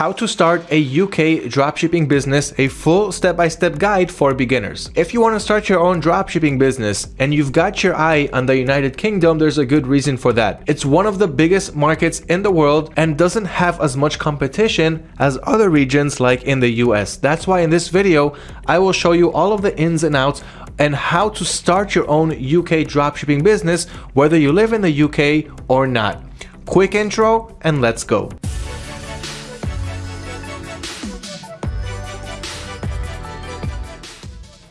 how to start a UK dropshipping business, a full step-by-step -step guide for beginners. If you want to start your own dropshipping business and you've got your eye on the United Kingdom, there's a good reason for that. It's one of the biggest markets in the world and doesn't have as much competition as other regions like in the US. That's why in this video, I will show you all of the ins and outs and how to start your own UK dropshipping business, whether you live in the UK or not. Quick intro and let's go.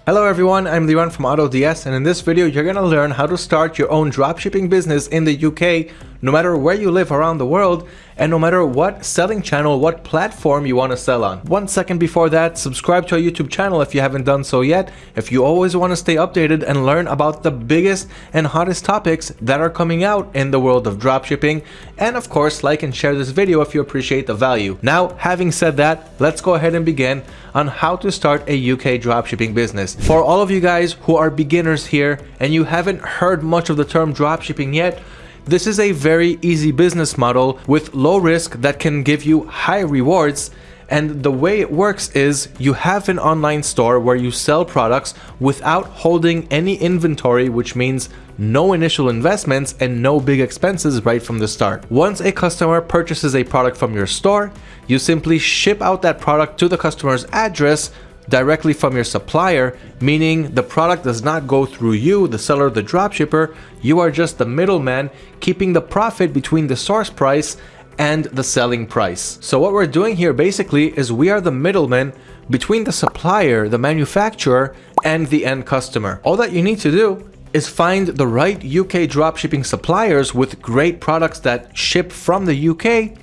Hello everyone, I'm Liran from AutoDS and in this video you're to learn how to start your own dropshipping business in the UK no matter where you live around the world and no matter what selling channel, what platform you want to sell on. One second before that, subscribe to our YouTube channel if you haven't done so yet. If you always want to stay updated and learn about the biggest and hottest topics that are coming out in the world of dropshipping. And of course, like and share this video if you appreciate the value. Now, having said that, let's go ahead and begin on how to start a UK dropshipping business. For all of you guys who are beginners here and you haven't heard much of the term dropshipping yet, this is a very easy business model with low risk that can give you high rewards and the way it works is you have an online store where you sell products without holding any inventory, which means no initial investments and no big expenses right from the start. Once a customer purchases a product from your store, you simply ship out that product to the customer's address directly from your supplier, meaning the product does not go through you, the seller, the dropshipper, you are just the middleman keeping the profit between the source price and the selling price. So what we're doing here basically is we are the middleman between the supplier, the manufacturer, and the end customer. All that you need to do is find the right UK dropshipping suppliers with great products that ship from the UK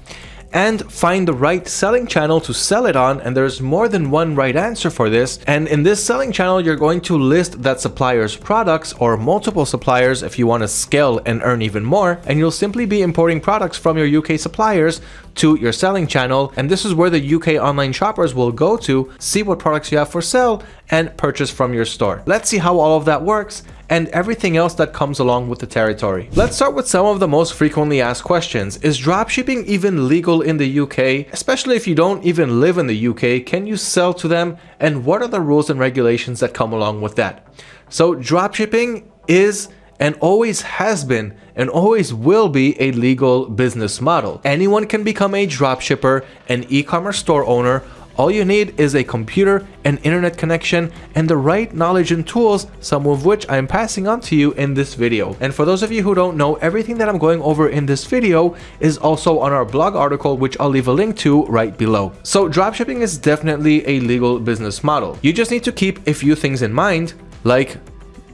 and find the right selling channel to sell it on and there's more than one right answer for this and in this selling channel you're going to list that supplier's products or multiple suppliers if you want to scale and earn even more and you'll simply be importing products from your UK suppliers to your selling channel and this is where the UK online shoppers will go to see what products you have for sale and purchase from your store. Let's see how all of that works and everything else that comes along with the territory. Let's start with some of the most frequently asked questions. Is dropshipping even legal in the UK? Especially if you don't even live in the UK, can you sell to them? And what are the rules and regulations that come along with that? So dropshipping is and always has been and always will be a legal business model. Anyone can become a dropshipper, an e-commerce store owner, all you need is a computer, an internet connection, and the right knowledge and tools, some of which I am passing on to you in this video. And for those of you who don't know, everything that I'm going over in this video is also on our blog article, which I'll leave a link to right below. So dropshipping is definitely a legal business model. You just need to keep a few things in mind, like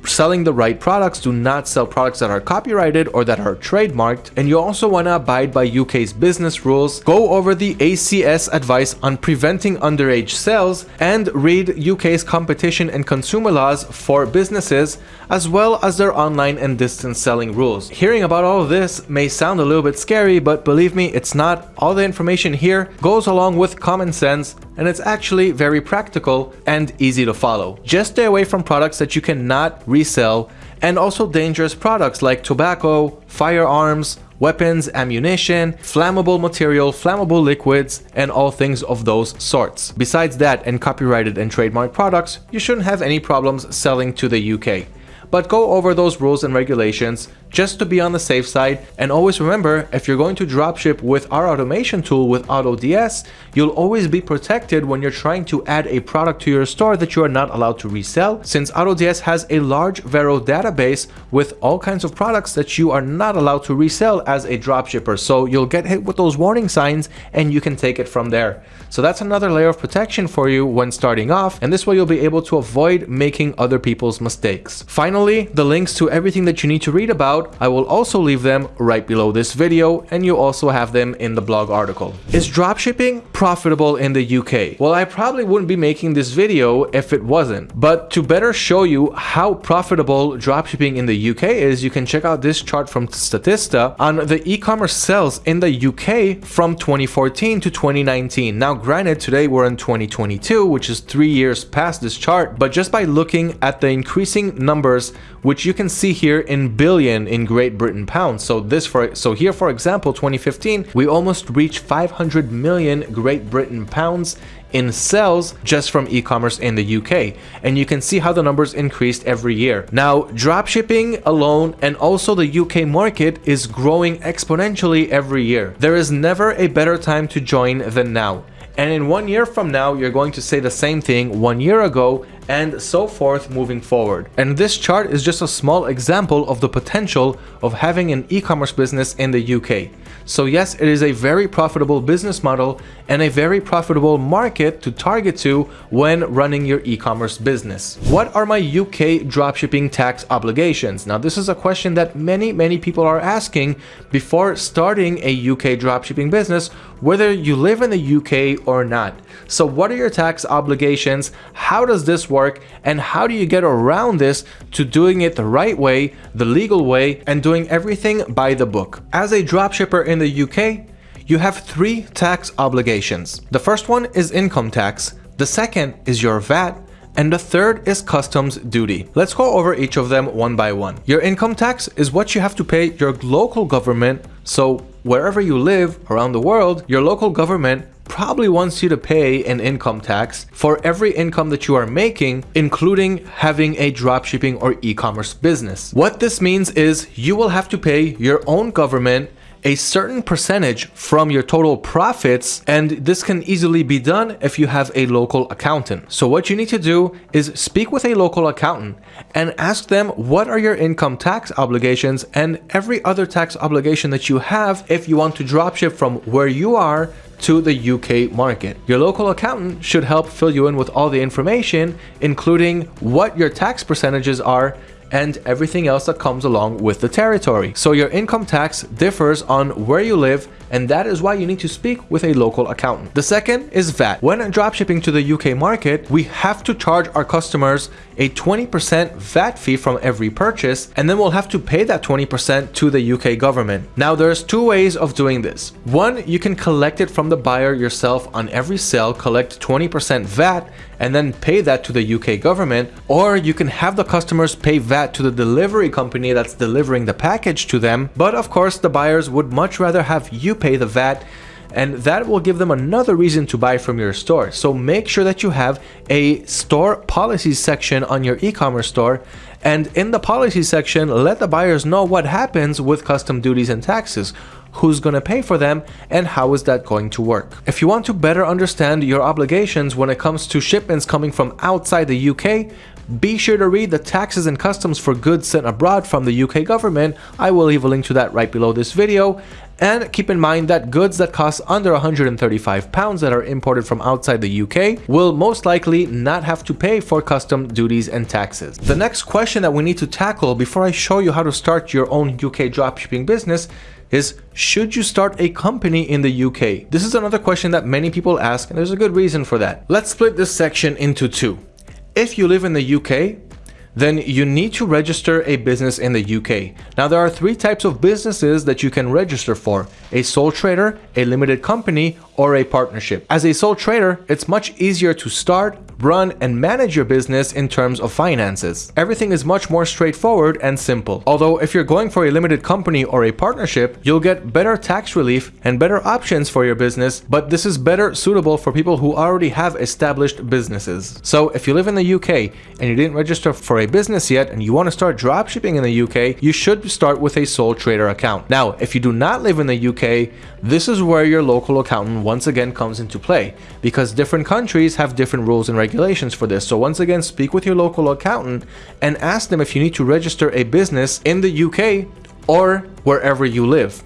selling the right products, do not sell products that are copyrighted or that are trademarked, and you also want to abide by UK's business rules, go over the ACS advice on preventing underage sales, and read UK's competition and consumer laws for businesses, as well as their online and distance selling rules. Hearing about all of this may sound a little bit scary, but believe me, it's not. All the information here goes along with common sense and it's actually very practical and easy to follow. Just stay away from products that you cannot resell and also dangerous products like tobacco, firearms, weapons, ammunition, flammable material, flammable liquids, and all things of those sorts. Besides that and copyrighted and trademark products, you shouldn't have any problems selling to the UK. But go over those rules and regulations just to be on the safe side. And always remember, if you're going to dropship with our automation tool with AutoDS, you'll always be protected when you're trying to add a product to your store that you are not allowed to resell, since AutoDS has a large Vero database with all kinds of products that you are not allowed to resell as a dropshipper. So you'll get hit with those warning signs and you can take it from there. So that's another layer of protection for you when starting off, and this way you'll be able to avoid making other people's mistakes. Finally, the links to everything that you need to read about I will also leave them right below this video and you also have them in the blog article. Is dropshipping profitable in the UK? Well, I probably wouldn't be making this video if it wasn't. But to better show you how profitable dropshipping in the UK is, you can check out this chart from Statista on the e-commerce sales in the UK from 2014 to 2019. Now, granted, today we're in 2022, which is three years past this chart, but just by looking at the increasing numbers, which you can see here in billion, in Great Britain pounds. So this for so here for example 2015 we almost reached 500 million Great Britain pounds in sales just from e-commerce in the UK. And you can see how the numbers increased every year. Now, dropshipping alone and also the UK market is growing exponentially every year. There is never a better time to join than now. And in one year from now, you're going to say the same thing one year ago and so forth moving forward. And this chart is just a small example of the potential of having an e-commerce business in the UK. So yes, it is a very profitable business model and a very profitable market to target to when running your e-commerce business. What are my UK dropshipping tax obligations? Now this is a question that many, many people are asking before starting a UK dropshipping business, whether you live in the UK or not. So what are your tax obligations? How does this work? And how do you get around this to doing it the right way, the legal way, and doing everything by the book? As a dropshipper in the UK, you have three tax obligations. The first one is income tax, the second is your VAT, and the third is customs duty. Let's go over each of them one by one. Your income tax is what you have to pay your local government. So wherever you live around the world, your local government probably wants you to pay an income tax for every income that you are making, including having a dropshipping or e-commerce business. What this means is you will have to pay your own government a certain percentage from your total profits and this can easily be done if you have a local accountant. So what you need to do is speak with a local accountant and ask them what are your income tax obligations and every other tax obligation that you have if you want to dropship from where you are to the UK market. Your local accountant should help fill you in with all the information, including what your tax percentages are and everything else that comes along with the territory. So your income tax differs on where you live and that is why you need to speak with a local accountant. The second is VAT. When dropshipping to the UK market, we have to charge our customers a 20% VAT fee from every purchase, and then we'll have to pay that 20% to the UK government. Now, there's two ways of doing this. One, you can collect it from the buyer yourself on every sale, collect 20% VAT, and then pay that to the UK government, or you can have the customers pay VAT to the delivery company that's delivering the package to them. But of course, the buyers would much rather have you pay the VAT and that will give them another reason to buy from your store. So make sure that you have a store policies section on your e-commerce store and in the policy section, let the buyers know what happens with custom duties and taxes who's going to pay for them, and how is that going to work. If you want to better understand your obligations when it comes to shipments coming from outside the UK, be sure to read the taxes and customs for goods sent abroad from the UK government. I will leave a link to that right below this video. And keep in mind that goods that cost under 135 pounds that are imported from outside the UK will most likely not have to pay for custom duties and taxes. The next question that we need to tackle before I show you how to start your own UK dropshipping business is should you start a company in the UK? This is another question that many people ask and there's a good reason for that. Let's split this section into two. If you live in the UK, then you need to register a business in the UK. Now there are three types of businesses that you can register for, a sole trader, a limited company, or a partnership. As a sole trader, it's much easier to start, run, and manage your business in terms of finances. Everything is much more straightforward and simple. Although if you're going for a limited company or a partnership, you'll get better tax relief and better options for your business, but this is better suitable for people who already have established businesses. So if you live in the UK and you didn't register for a business yet and you want to start dropshipping in the UK, you should start with a sole trader account. Now, if you do not live in the UK, this is where your local accountant once again comes into play because different countries have different rules and regulations for this. So once again, speak with your local accountant and ask them if you need to register a business in the UK or wherever you live.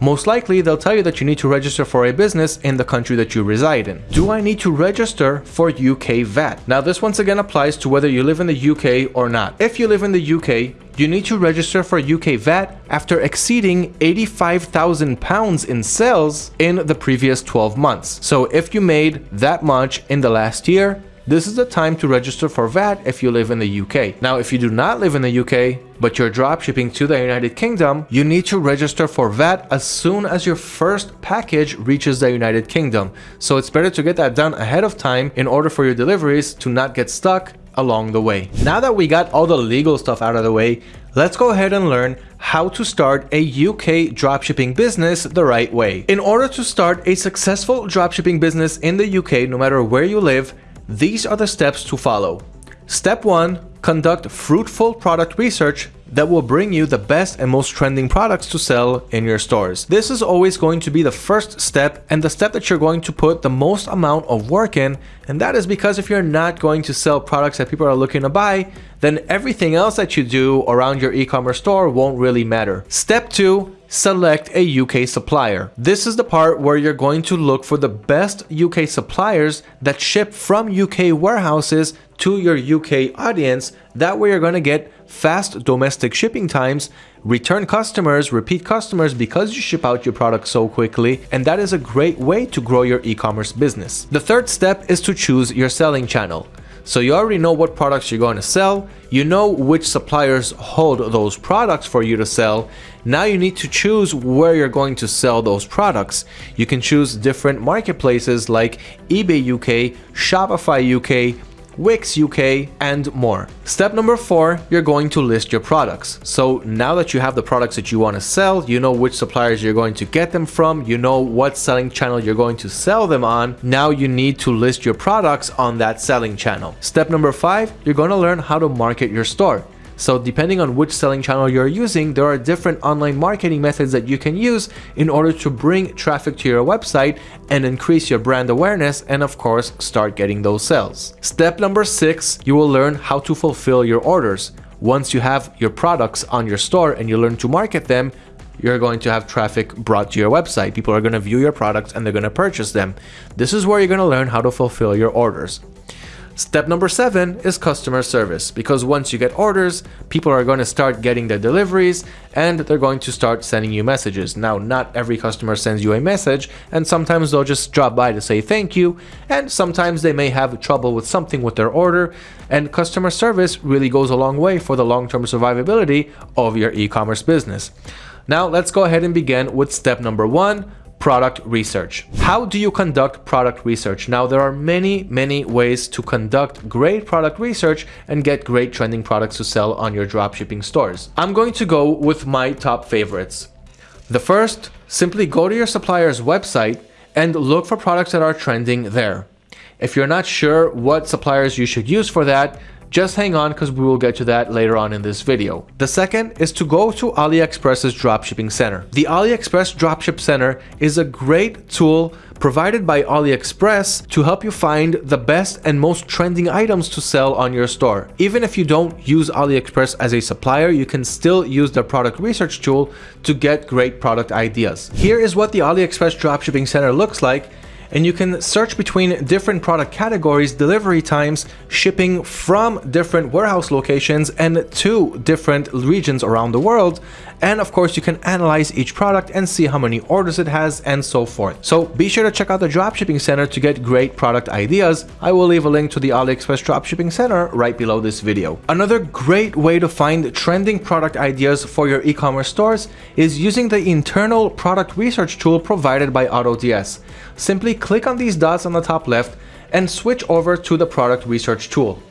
Most likely, they'll tell you that you need to register for a business in the country that you reside in. Do I need to register for UK VAT? Now, this once again applies to whether you live in the UK or not. If you live in the UK, you need to register for UK VAT after exceeding 85,000 pounds in sales in the previous 12 months. So if you made that much in the last year, this is the time to register for VAT if you live in the UK. Now, if you do not live in the UK, but you're dropshipping to the United Kingdom, you need to register for VAT as soon as your first package reaches the United Kingdom. So it's better to get that done ahead of time in order for your deliveries to not get stuck along the way. Now that we got all the legal stuff out of the way, let's go ahead and learn how to start a UK dropshipping business the right way. In order to start a successful dropshipping business in the UK, no matter where you live, these are the steps to follow. Step 1. Conduct fruitful product research that will bring you the best and most trending products to sell in your stores. This is always going to be the first step and the step that you're going to put the most amount of work in. And that is because if you're not going to sell products that people are looking to buy, then everything else that you do around your e-commerce store won't really matter. Step two, select a UK supplier. This is the part where you're going to look for the best UK suppliers that ship from UK warehouses to your UK audience. That way you're going to get fast domestic shipping times, return customers, repeat customers because you ship out your product so quickly, and that is a great way to grow your e-commerce business. The third step is to choose your selling channel. So you already know what products you're going to sell, you know which suppliers hold those products for you to sell. Now you need to choose where you're going to sell those products. You can choose different marketplaces like eBay UK, Shopify UK, Wix UK, and more. Step number four, you're going to list your products. So now that you have the products that you want to sell, you know which suppliers you're going to get them from, you know what selling channel you're going to sell them on. Now you need to list your products on that selling channel. Step number five, you're going to learn how to market your store. So depending on which selling channel you're using, there are different online marketing methods that you can use in order to bring traffic to your website and increase your brand awareness and of course start getting those sales. Step number six, you will learn how to fulfill your orders. Once you have your products on your store and you learn to market them, you're going to have traffic brought to your website. People are going to view your products and they're going to purchase them. This is where you're going to learn how to fulfill your orders. Step number seven is customer service because once you get orders, people are going to start getting their deliveries and they're going to start sending you messages. Now, not every customer sends you a message and sometimes they'll just drop by to say thank you and sometimes they may have trouble with something with their order and customer service really goes a long way for the long-term survivability of your e-commerce business. Now, let's go ahead and begin with step number one, product research. How do you conduct product research? Now, there are many, many ways to conduct great product research and get great trending products to sell on your dropshipping stores. I'm going to go with my top favorites. The first, simply go to your supplier's website and look for products that are trending there. If you're not sure what suppliers you should use for that, just hang on because we will get to that later on in this video. The second is to go to AliExpress's Dropshipping Center. The AliExpress Dropship Center is a great tool provided by AliExpress to help you find the best and most trending items to sell on your store. Even if you don't use AliExpress as a supplier, you can still use the product research tool to get great product ideas. Here is what the AliExpress Dropshipping Center looks like and you can search between different product categories, delivery times, shipping from different warehouse locations and to different regions around the world. And of course, you can analyze each product and see how many orders it has and so forth. So be sure to check out the Dropshipping Center to get great product ideas. I will leave a link to the AliExpress Dropshipping Center right below this video. Another great way to find trending product ideas for your e-commerce stores is using the internal product research tool provided by AutoDS. Simply click on these dots on the top left and switch over to the product research tool.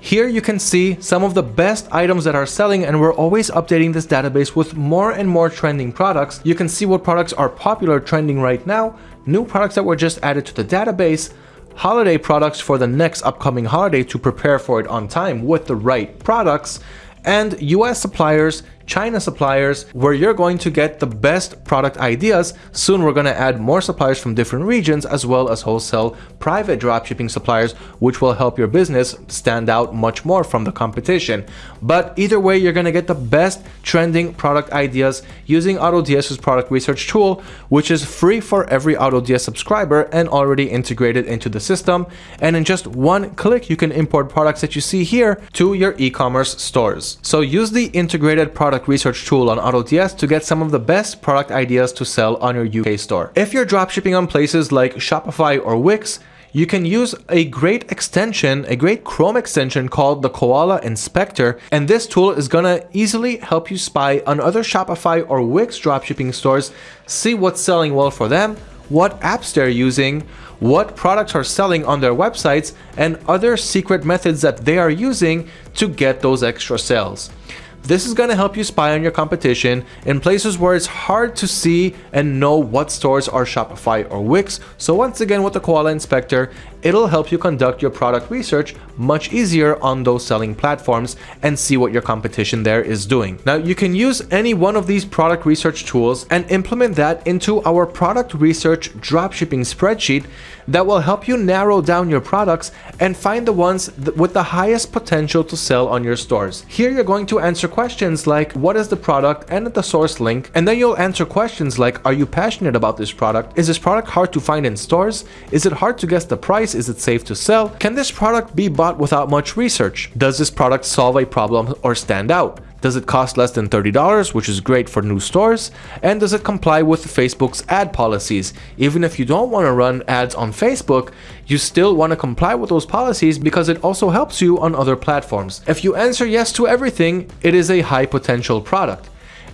Here you can see some of the best items that are selling and we're always updating this database with more and more trending products. You can see what products are popular trending right now, new products that were just added to the database, holiday products for the next upcoming holiday to prepare for it on time with the right products, and US suppliers China suppliers where you're going to get the best product ideas. Soon we're going to add more suppliers from different regions as well as wholesale private dropshipping suppliers which will help your business stand out much more from the competition. But either way you're going to get the best trending product ideas using AutoDS's product research tool which is free for every AutoDS subscriber and already integrated into the system and in just one click you can import products that you see here to your e-commerce stores. So use the integrated product product research tool on AutoDS to get some of the best product ideas to sell on your UK store. If you're dropshipping on places like Shopify or Wix, you can use a great extension, a great Chrome extension called the Koala Inspector, and this tool is gonna easily help you spy on other Shopify or Wix dropshipping stores, see what's selling well for them, what apps they're using, what products are selling on their websites, and other secret methods that they are using to get those extra sales. This is going to help you spy on your competition in places where it's hard to see and know what stores are Shopify or Wix. So once again with the Koala Inspector, it'll help you conduct your product research much easier on those selling platforms and see what your competition there is doing. Now you can use any one of these product research tools and implement that into our product research dropshipping spreadsheet that will help you narrow down your products and find the ones with the highest potential to sell on your stores. Here you're going to answer questions like what is the product and the source link and then you'll answer questions like are you passionate about this product? Is this product hard to find in stores? Is it hard to guess the price? Is it safe to sell? Can this product be bought without much research? Does this product solve a problem or stand out? Does it cost less than $30, which is great for new stores? And does it comply with Facebook's ad policies? Even if you don't want to run ads on Facebook, you still want to comply with those policies because it also helps you on other platforms. If you answer yes to everything, it is a high potential product.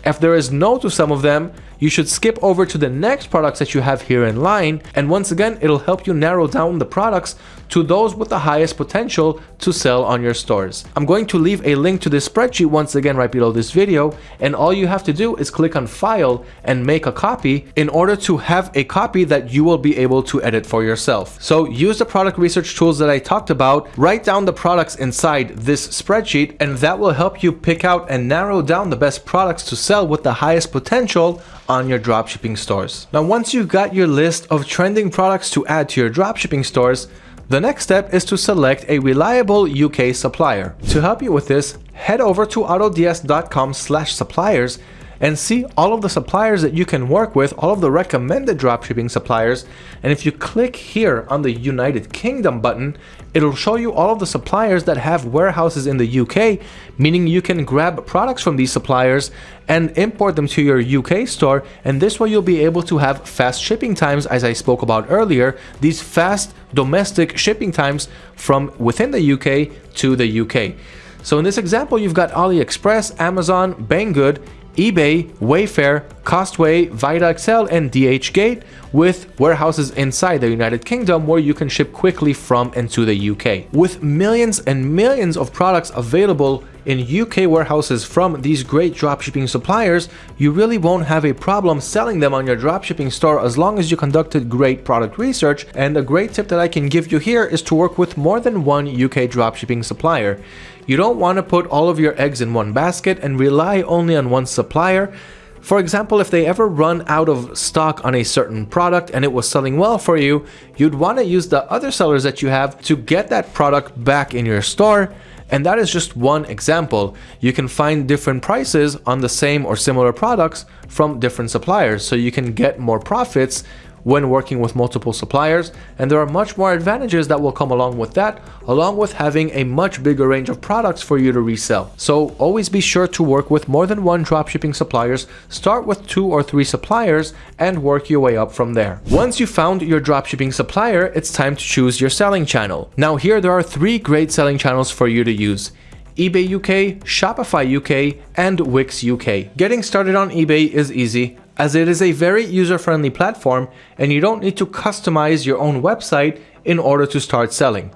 If there is no to some of them, you should skip over to the next products that you have here in line. And once again, it'll help you narrow down the products to those with the highest potential to sell on your stores. I'm going to leave a link to this spreadsheet once again right below this video. And all you have to do is click on file and make a copy in order to have a copy that you will be able to edit for yourself. So use the product research tools that I talked about, write down the products inside this spreadsheet, and that will help you pick out and narrow down the best products to sell with the highest potential on your dropshipping stores. Now, once you've got your list of trending products to add to your dropshipping stores, the next step is to select a reliable UK supplier. To help you with this, head over to autods.com suppliers and see all of the suppliers that you can work with, all of the recommended dropshipping suppliers. And if you click here on the United Kingdom button, it'll show you all of the suppliers that have warehouses in the UK, meaning you can grab products from these suppliers and import them to your UK store. And this way you'll be able to have fast shipping times, as I spoke about earlier, these fast domestic shipping times from within the UK to the UK. So in this example, you've got AliExpress, Amazon, Banggood, eBay, Wayfair, Costway, vidaXL, and DHgate with warehouses inside the United Kingdom where you can ship quickly from and to the UK. With millions and millions of products available in UK warehouses from these great dropshipping suppliers, you really won't have a problem selling them on your dropshipping store as long as you conducted great product research. And a great tip that I can give you here is to work with more than one UK dropshipping supplier. You don't want to put all of your eggs in one basket and rely only on one supplier. For example, if they ever run out of stock on a certain product and it was selling well for you, you'd want to use the other sellers that you have to get that product back in your store and that is just one example. You can find different prices on the same or similar products from different suppliers so you can get more profits when working with multiple suppliers and there are much more advantages that will come along with that along with having a much bigger range of products for you to resell. So always be sure to work with more than one dropshipping suppliers, start with two or three suppliers and work your way up from there. Once you found your dropshipping supplier, it's time to choose your selling channel. Now here there are three great selling channels for you to use eBay UK, Shopify UK, and Wix UK. Getting started on eBay is easy as it is a very user-friendly platform and you don't need to customize your own website in order to start selling.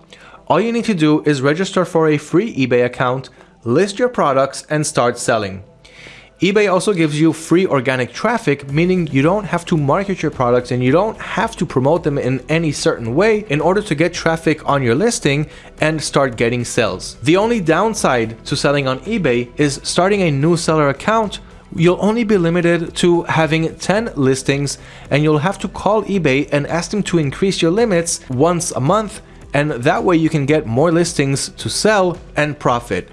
All you need to do is register for a free eBay account, list your products and start selling. eBay also gives you free organic traffic, meaning you don't have to market your products and you don't have to promote them in any certain way in order to get traffic on your listing and start getting sales. The only downside to selling on eBay is starting a new seller account you'll only be limited to having 10 listings and you'll have to call eBay and ask them to increase your limits once a month and that way you can get more listings to sell and profit.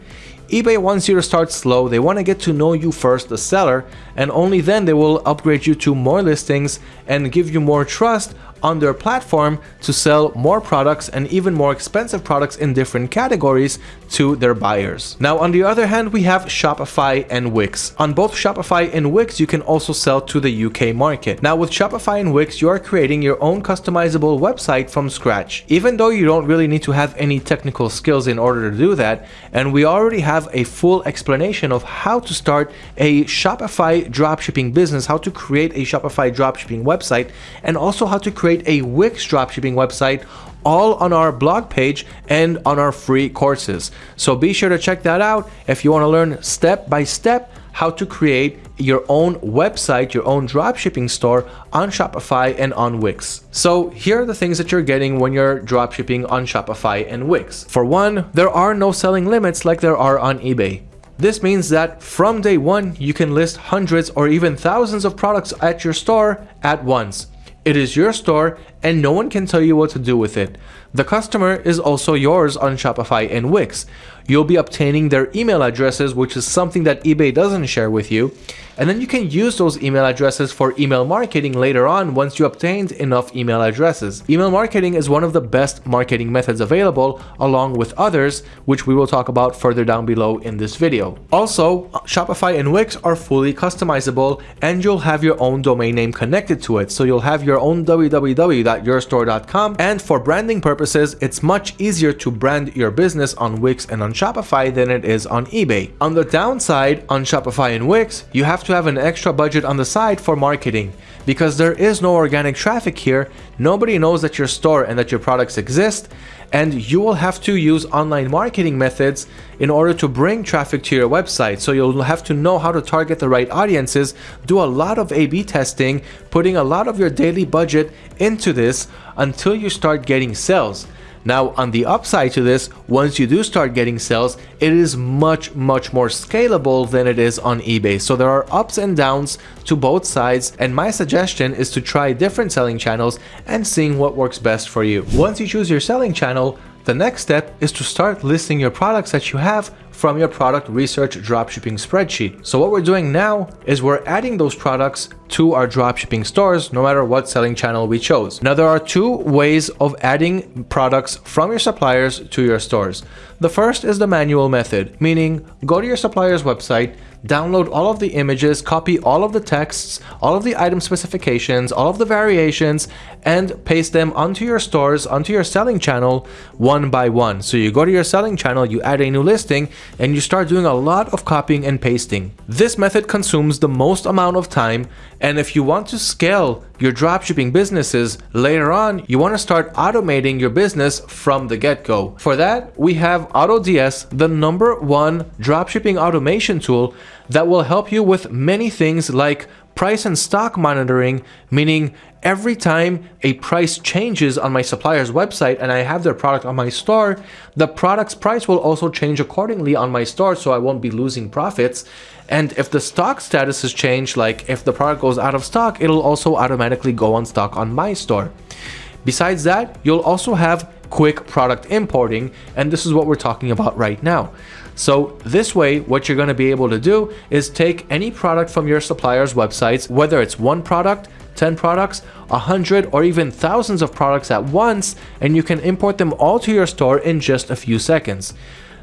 eBay wants you to start slow, they want to get to know you first, the seller, and only then they will upgrade you to more listings and give you more trust on their platform to sell more products and even more expensive products in different categories to their buyers. Now, on the other hand, we have Shopify and Wix. On both Shopify and Wix, you can also sell to the UK market. Now, with Shopify and Wix, you are creating your own customizable website from scratch. Even though you don't really need to have any technical skills in order to do that, and we already have a full explanation of how to start a Shopify dropshipping business, how to create a Shopify dropshipping website, and also how to create a Wix dropshipping website all on our blog page and on our free courses. So be sure to check that out if you want to learn step by step how to create your own website, your own dropshipping store on Shopify and on Wix. So here are the things that you're getting when you're dropshipping on Shopify and Wix. For one, there are no selling limits like there are on eBay. This means that from day one, you can list hundreds or even thousands of products at your store at once. It is your store and no one can tell you what to do with it. The customer is also yours on Shopify and Wix. You'll be obtaining their email addresses, which is something that eBay doesn't share with you. And then you can use those email addresses for email marketing later on once you obtained enough email addresses. Email marketing is one of the best marketing methods available along with others, which we will talk about further down below in this video. Also, Shopify and Wix are fully customizable and you'll have your own domain name connected to it. So you'll have your own www.yourstore.com and for branding purposes, it's much easier to brand your business on Wix and on Shopify than it is on eBay. On the downside, on Shopify and Wix, you have to have an extra budget on the side for marketing. Because there is no organic traffic here, nobody knows that your store and that your products exist, and you will have to use online marketing methods in order to bring traffic to your website. So you'll have to know how to target the right audiences, do a lot of A-B testing, putting a lot of your daily budget into this until you start getting sales. Now on the upside to this, once you do start getting sales, it is much, much more scalable than it is on eBay. So there are ups and downs to both sides and my suggestion is to try different selling channels and seeing what works best for you. Once you choose your selling channel, the next step is to start listing your products that you have from your product research dropshipping spreadsheet. So what we're doing now is we're adding those products to our dropshipping stores, no matter what selling channel we chose. Now there are two ways of adding products from your suppliers to your stores. The first is the manual method, meaning go to your supplier's website, download all of the images, copy all of the texts, all of the item specifications, all of the variations, and paste them onto your stores, onto your selling channel one by one. So you go to your selling channel, you add a new listing, and you start doing a lot of copying and pasting. This method consumes the most amount of time, and if you want to scale your dropshipping businesses later on, you want to start automating your business from the get-go. For that, we have AutoDS, the number one dropshipping automation tool that will help you with many things like price and stock monitoring, meaning every time a price changes on my supplier's website and I have their product on my store, the product's price will also change accordingly on my store so I won't be losing profits. And if the stock status has changed, like if the product goes out of stock, it'll also automatically go on stock on my store. Besides that, you'll also have quick product importing, and this is what we're talking about right now. So this way, what you're going to be able to do is take any product from your supplier's websites, whether it's one product, 10 products, 100 or even thousands of products at once, and you can import them all to your store in just a few seconds.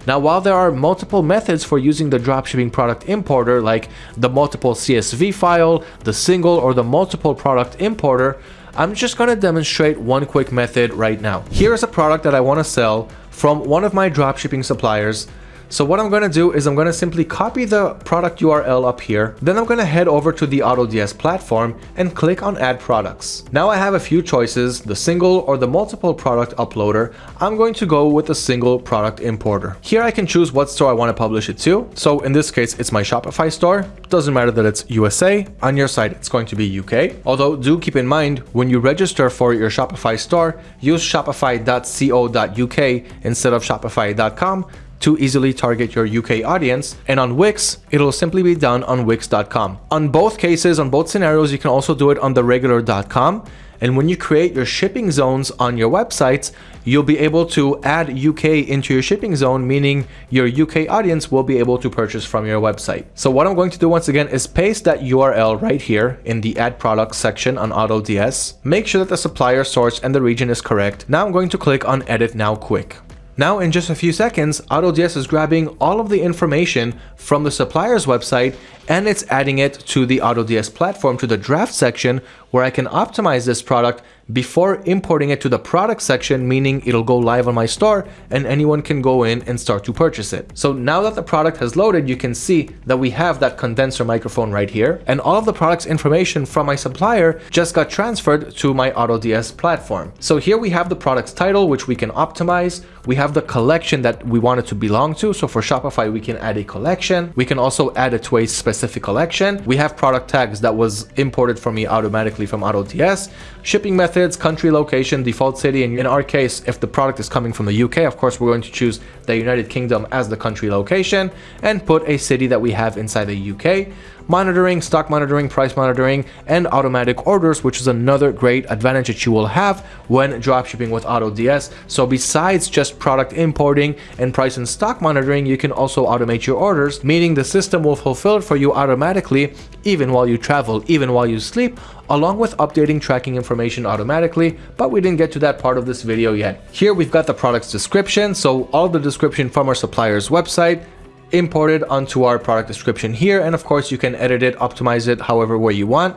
Now, while there are multiple methods for using the dropshipping product importer, like the multiple CSV file, the single or the multiple product importer, I'm just going to demonstrate one quick method right now. Here is a product that I want to sell from one of my dropshipping suppliers so what I'm going to do is I'm going to simply copy the product URL up here. Then I'm going to head over to the AutoDS platform and click on add products. Now I have a few choices, the single or the multiple product uploader. I'm going to go with the single product importer. Here I can choose what store I want to publish it to. So in this case, it's my Shopify store. Doesn't matter that it's USA. On your site, it's going to be UK. Although do keep in mind, when you register for your Shopify store, use shopify.co.uk instead of shopify.com to easily target your UK audience. And on Wix, it'll simply be done on wix.com. On both cases, on both scenarios, you can also do it on the regular.com. And when you create your shipping zones on your websites, you'll be able to add UK into your shipping zone, meaning your UK audience will be able to purchase from your website. So what I'm going to do once again is paste that URL right here in the add products section on AutoDS. Make sure that the supplier source and the region is correct. Now I'm going to click on edit now quick. Now in just a few seconds, AutoDS is grabbing all of the information from the supplier's website and it's adding it to the AutoDS platform to the draft section where I can optimize this product before importing it to the product section, meaning it'll go live on my store and anyone can go in and start to purchase it. So now that the product has loaded, you can see that we have that condenser microphone right here and all of the product's information from my supplier just got transferred to my AutoDS platform. So here we have the product's title, which we can optimize. We have the collection that we want it to belong to. So for Shopify, we can add a collection. We can also add it to a specific collection. We have product tags that was imported for me automatically from AutoDS. Shipping methods, country location, default city. And in our case, if the product is coming from the UK, of course, we're going to choose the United Kingdom as the country location and put a city that we have inside the UK monitoring, stock monitoring, price monitoring, and automatic orders, which is another great advantage that you will have when dropshipping with AutoDS. So besides just product importing and price and stock monitoring, you can also automate your orders, meaning the system will fulfill it for you automatically, even while you travel, even while you sleep, along with updating tracking information automatically, but we didn't get to that part of this video yet. Here we've got the product's description, so all the description from our supplier's website, imported onto our product description here. And of course, you can edit it, optimize it however way you want.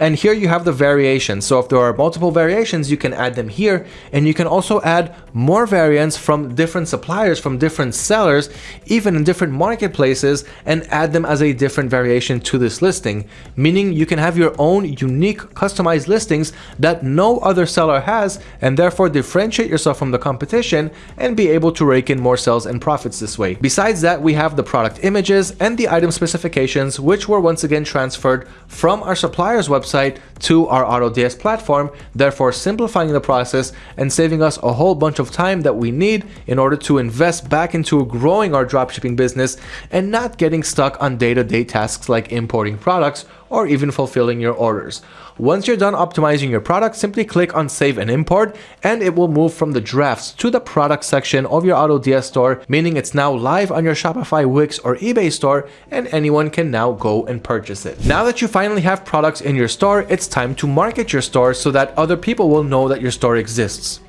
And here you have the variations. So if there are multiple variations, you can add them here. And you can also add more variants from different suppliers, from different sellers, even in different marketplaces, and add them as a different variation to this listing. Meaning you can have your own unique customized listings that no other seller has, and therefore differentiate yourself from the competition and be able to rake in more sales and profits this way. Besides that, we have the product images and the item specifications, which were once again transferred from our supplier's website website to our AutoDS platform, therefore simplifying the process and saving us a whole bunch of time that we need in order to invest back into growing our dropshipping business and not getting stuck on day-to-day -day tasks like importing products or even fulfilling your orders. Once you're done optimizing your product, simply click on Save and Import, and it will move from the drafts to the product section of your AutoDS store, meaning it's now live on your Shopify, Wix, or eBay store, and anyone can now go and purchase it. Now that you finally have products in your store, it's time to market your store so that other people will know that your store exists.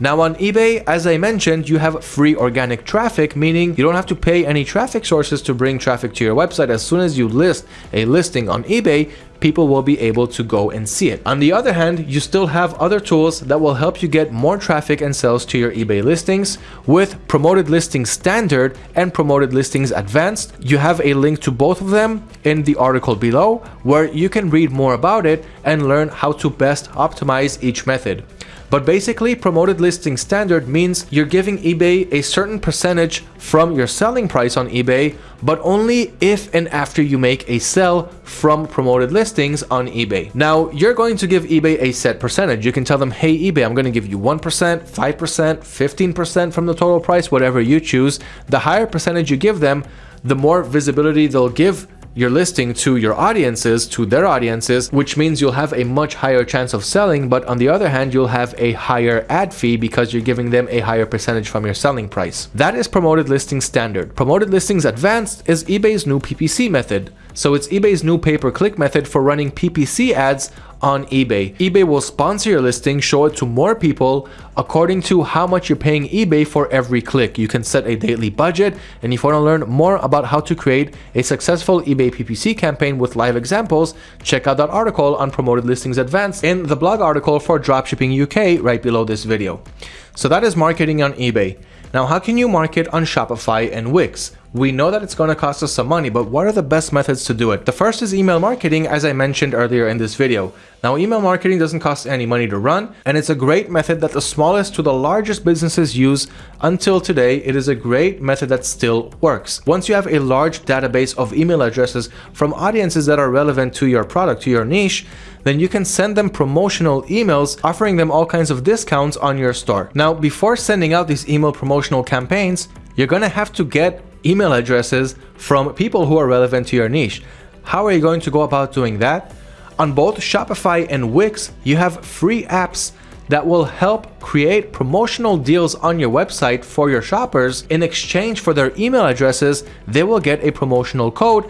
Now on eBay, as I mentioned, you have free organic traffic, meaning you don't have to pay any traffic sources to bring traffic to your website. As soon as you list a listing on eBay, people will be able to go and see it. On the other hand, you still have other tools that will help you get more traffic and sales to your eBay listings. With Promoted Listings Standard and Promoted Listings Advanced, you have a link to both of them in the article below where you can read more about it and learn how to best optimize each method. But basically, promoted listing standard means you're giving eBay a certain percentage from your selling price on eBay, but only if and after you make a sell from promoted listings on eBay. Now, you're going to give eBay a set percentage. You can tell them, hey, eBay, I'm going to give you 1%, 5%, 15% from the total price, whatever you choose. The higher percentage you give them, the more visibility they'll give your listing to your audiences, to their audiences, which means you'll have a much higher chance of selling. But on the other hand, you'll have a higher ad fee because you're giving them a higher percentage from your selling price. That is promoted listing standard. Promoted listings advanced is eBay's new PPC method. So it's eBay's new pay-per-click method for running PPC ads on eBay. eBay will sponsor your listing, show it to more people according to how much you're paying eBay for every click. You can set a daily budget. And if you want to learn more about how to create a successful eBay PPC campaign with live examples, check out that article on Promoted Listings Advanced in the blog article for Dropshipping UK right below this video. So that is marketing on eBay. Now, how can you market on Shopify and Wix? We know that it's going to cost us some money, but what are the best methods to do it? The first is email marketing, as I mentioned earlier in this video. Now, email marketing doesn't cost any money to run, and it's a great method that the smallest to the largest businesses use until today. It is a great method that still works. Once you have a large database of email addresses from audiences that are relevant to your product, to your niche, then you can send them promotional emails offering them all kinds of discounts on your store. Now, before sending out these email promotional campaigns, you're going to have to get email addresses from people who are relevant to your niche. How are you going to go about doing that? On both Shopify and Wix, you have free apps that will help create promotional deals on your website for your shoppers. In exchange for their email addresses, they will get a promotional code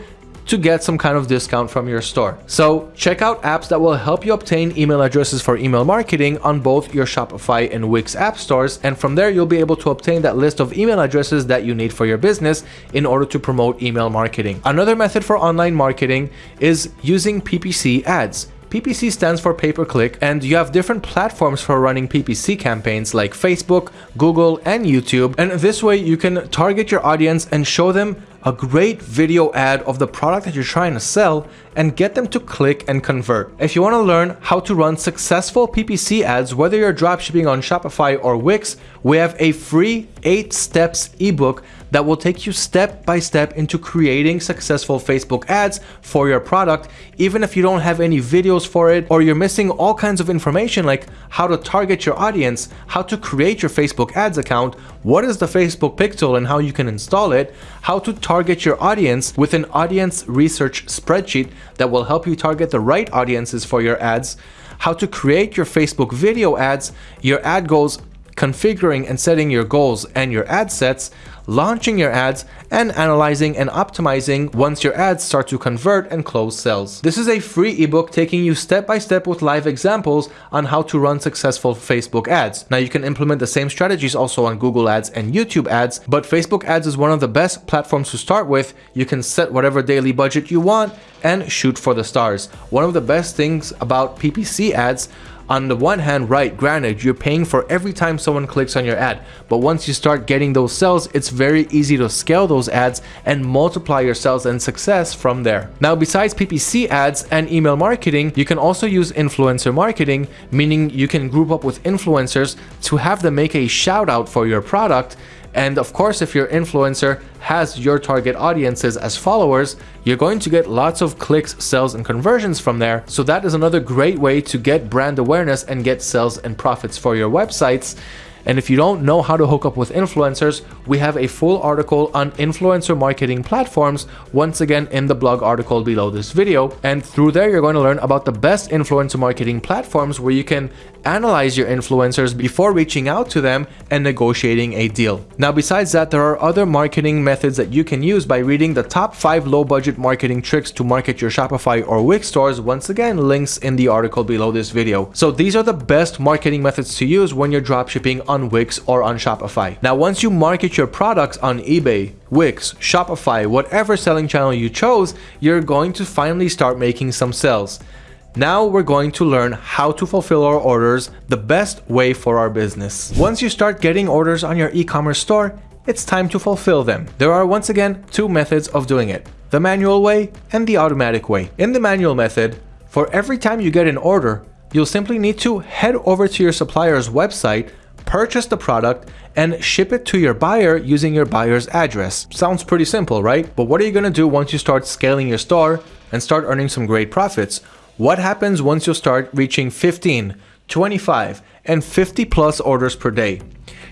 to get some kind of discount from your store. So check out apps that will help you obtain email addresses for email marketing on both your Shopify and Wix app stores. And from there, you'll be able to obtain that list of email addresses that you need for your business in order to promote email marketing. Another method for online marketing is using PPC ads. PPC stands for pay per click, and you have different platforms for running PPC campaigns like Facebook, Google, and YouTube. And this way you can target your audience and show them a great video ad of the product that you're trying to sell and get them to click and convert. If you want to learn how to run successful PPC ads, whether you're dropshipping on Shopify or Wix, we have a free 8 steps ebook that will take you step by step into creating successful Facebook ads for your product, even if you don't have any videos for it or you're missing all kinds of information like how to target your audience, how to create your Facebook ads account, what is the Facebook pixel and how you can install it, how to target your audience with an audience research spreadsheet that will help you target the right audiences for your ads, how to create your Facebook video ads, your ad goals, configuring and setting your goals and your ad sets, launching your ads, and analyzing and optimizing once your ads start to convert and close sales. This is a free ebook taking you step by step with live examples on how to run successful Facebook ads. Now you can implement the same strategies also on Google ads and YouTube ads, but Facebook ads is one of the best platforms to start with. You can set whatever daily budget you want and shoot for the stars. One of the best things about PPC ads on the one hand, right, granted, you're paying for every time someone clicks on your ad, but once you start getting those sales, it's very easy to scale those ads and multiply your sales and success from there. Now, besides PPC ads and email marketing, you can also use influencer marketing, meaning you can group up with influencers to have them make a shout out for your product and of course, if your influencer has your target audiences as followers, you're going to get lots of clicks, sales, and conversions from there. So that is another great way to get brand awareness and get sales and profits for your websites. And if you don't know how to hook up with influencers, we have a full article on influencer marketing platforms, once again in the blog article below this video. And through there, you're going to learn about the best influencer marketing platforms where you can analyze your influencers before reaching out to them and negotiating a deal. Now, besides that, there are other marketing methods that you can use by reading the top five low budget marketing tricks to market your Shopify or Wix stores. Once again, links in the article below this video. So these are the best marketing methods to use when you're dropshipping on Wix or on Shopify. Now, once you market your products on eBay, Wix, Shopify, whatever selling channel you chose, you're going to finally start making some sales. Now we're going to learn how to fulfill our orders the best way for our business. Once you start getting orders on your e-commerce store, it's time to fulfill them. There are once again two methods of doing it, the manual way and the automatic way. In the manual method, for every time you get an order, you'll simply need to head over to your supplier's website purchase the product and ship it to your buyer using your buyer's address. Sounds pretty simple, right? But what are you gonna do once you start scaling your store and start earning some great profits? What happens once you start reaching 15, 25, and 50 plus orders per day?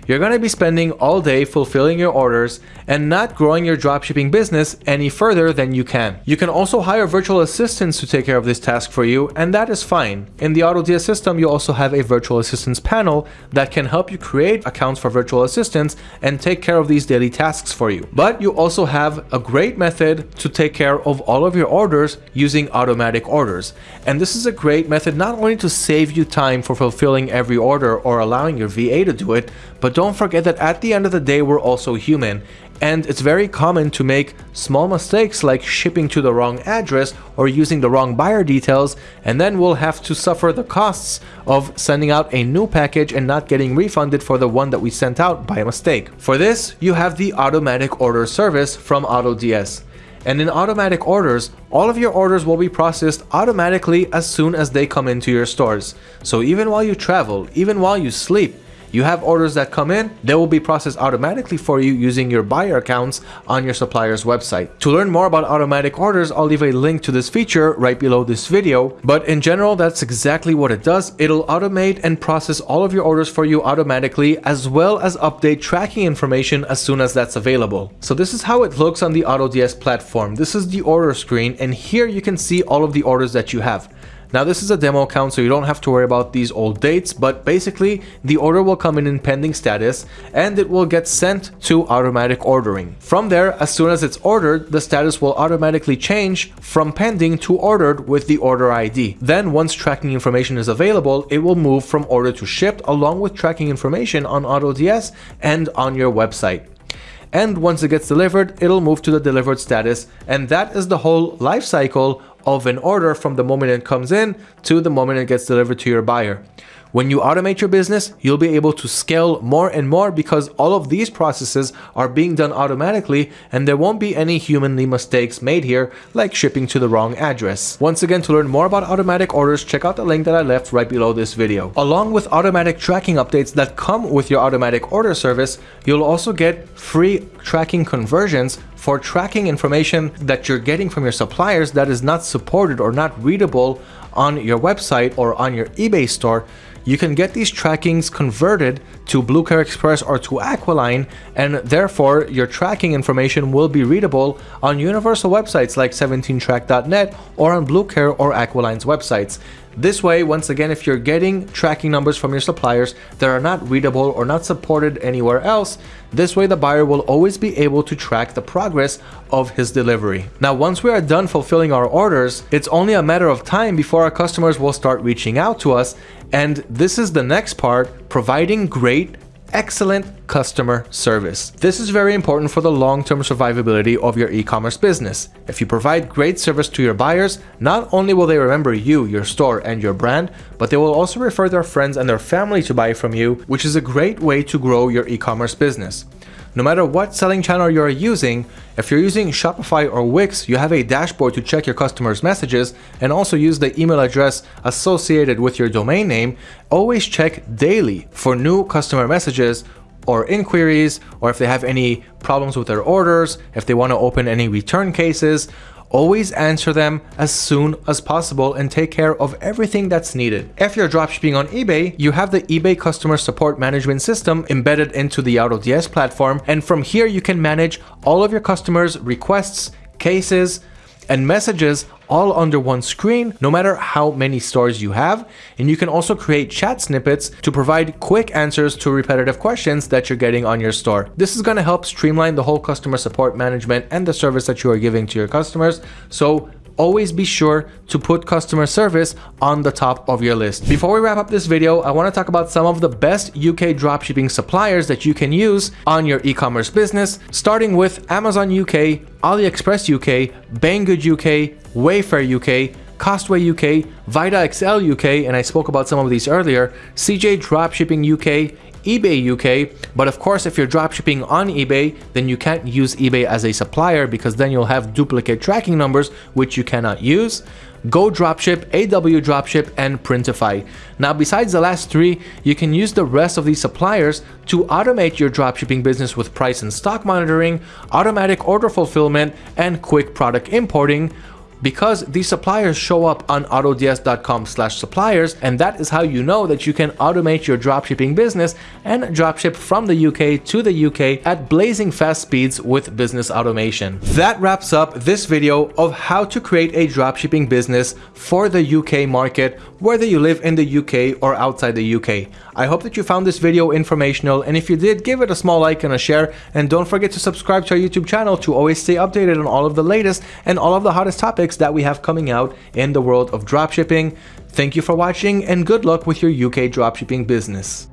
You're going to be spending all day fulfilling your orders and not growing your dropshipping business any further than you can. You can also hire virtual assistants to take care of this task for you, and that is fine. In the AutoDS system, you also have a virtual assistants panel that can help you create accounts for virtual assistants and take care of these daily tasks for you. But you also have a great method to take care of all of your orders using automatic orders. And this is a great method not only to save you time for fulfilling every order or allowing your VA to do it, but don't forget that at the end of the day, we're also human. And it's very common to make small mistakes like shipping to the wrong address or using the wrong buyer details, and then we'll have to suffer the costs of sending out a new package and not getting refunded for the one that we sent out by mistake. For this, you have the automatic order service from AutoDS. And in automatic orders, all of your orders will be processed automatically as soon as they come into your stores. So even while you travel, even while you sleep, you have orders that come in, they will be processed automatically for you using your buyer accounts on your supplier's website. To learn more about automatic orders, I'll leave a link to this feature right below this video. But in general, that's exactly what it does. It'll automate and process all of your orders for you automatically, as well as update tracking information as soon as that's available. So this is how it looks on the AutoDS platform. This is the order screen, and here you can see all of the orders that you have. Now this is a demo account so you don't have to worry about these old dates, but basically the order will come in in pending status and it will get sent to automatic ordering. From there, as soon as it's ordered, the status will automatically change from pending to ordered with the order ID. Then once tracking information is available, it will move from order to shipped along with tracking information on AutoDS and on your website and once it gets delivered, it'll move to the delivered status, and that is the whole life cycle of an order from the moment it comes in to the moment it gets delivered to your buyer. When you automate your business, you'll be able to scale more and more because all of these processes are being done automatically and there won't be any humanly mistakes made here like shipping to the wrong address. Once again, to learn more about automatic orders, check out the link that I left right below this video. Along with automatic tracking updates that come with your automatic order service, you'll also get free tracking conversions for tracking information that you're getting from your suppliers that is not supported or not readable on your website or on your eBay store you can get these trackings converted to Bluecare Express or to Aqualine, and therefore your tracking information will be readable on universal websites like 17track.net or on Bluecare or Aqualine's websites. This way, once again, if you're getting tracking numbers from your suppliers that are not readable or not supported anywhere else, this way the buyer will always be able to track the progress of his delivery. Now, once we are done fulfilling our orders, it's only a matter of time before our customers will start reaching out to us. And this is the next part, providing great excellent customer service. This is very important for the long-term survivability of your e-commerce business. If you provide great service to your buyers, not only will they remember you, your store, and your brand, but they will also refer their friends and their family to buy from you, which is a great way to grow your e-commerce business. No matter what selling channel you're using, if you're using Shopify or Wix, you have a dashboard to check your customers' messages and also use the email address associated with your domain name. Always check daily for new customer messages or inquiries, or if they have any problems with their orders, if they want to open any return cases, Always answer them as soon as possible and take care of everything that's needed. If you're dropshipping on eBay, you have the eBay customer support management system embedded into the AutoDS platform, and from here you can manage all of your customers' requests, cases, and messages all under one screen, no matter how many stores you have. And you can also create chat snippets to provide quick answers to repetitive questions that you're getting on your store. This is going to help streamline the whole customer support management and the service that you are giving to your customers. So always be sure to put customer service on the top of your list. Before we wrap up this video, I want to talk about some of the best UK dropshipping suppliers that you can use on your e-commerce business, starting with Amazon UK, AliExpress UK, Banggood UK, Wayfair UK, Costway UK, vidaXL UK, and I spoke about some of these earlier, CJ Dropshipping UK, eBay UK, but of course if you're dropshipping on eBay, then you can't use eBay as a supplier because then you'll have duplicate tracking numbers which you cannot use. Go Dropship, AW Dropship, and Printify. Now, besides the last three, you can use the rest of these suppliers to automate your dropshipping business with price and stock monitoring, automatic order fulfillment, and quick product importing, because these suppliers show up on autods.com slash suppliers and that is how you know that you can automate your dropshipping business and dropship from the UK to the UK at blazing fast speeds with business automation. That wraps up this video of how to create a dropshipping business for the UK market whether you live in the UK or outside the UK. I hope that you found this video informational and if you did give it a small like and a share and don't forget to subscribe to our YouTube channel to always stay updated on all of the latest and all of the hottest that we have coming out in the world of dropshipping. Thank you for watching and good luck with your UK dropshipping business.